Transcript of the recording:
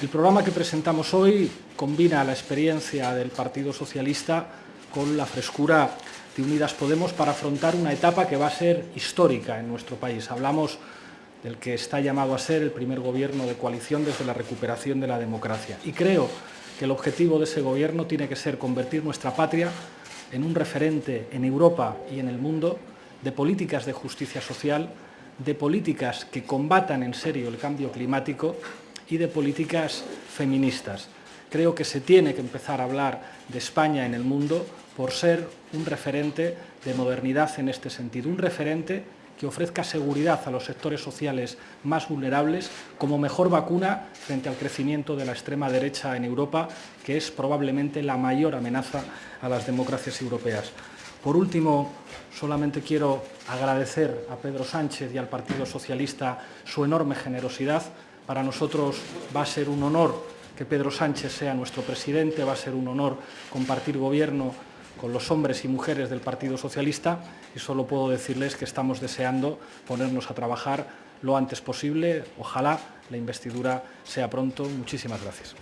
El programa que presentamos hoy combina la experiencia del Partido Socialista con la frescura de Unidas Podemos para afrontar una etapa que va a ser histórica en nuestro país. Hablamos del que está llamado a ser el primer gobierno de coalición desde la recuperación de la democracia. Y creo que el objetivo de ese gobierno tiene que ser convertir nuestra patria en un referente en Europa y en el mundo de políticas de justicia social, de políticas que combatan en serio el cambio climático y de políticas feministas. Creo que se tiene que empezar a hablar de España en el mundo por ser un referente de modernidad en este sentido, un referente que ofrezca seguridad a los sectores sociales más vulnerables como mejor vacuna frente al crecimiento de la extrema derecha en Europa, que es probablemente la mayor amenaza a las democracias europeas. Por último, solamente quiero agradecer a Pedro Sánchez y al Partido Socialista su enorme generosidad para nosotros va a ser un honor que Pedro Sánchez sea nuestro presidente, va a ser un honor compartir gobierno con los hombres y mujeres del Partido Socialista y solo puedo decirles que estamos deseando ponernos a trabajar lo antes posible. Ojalá la investidura sea pronto. Muchísimas gracias.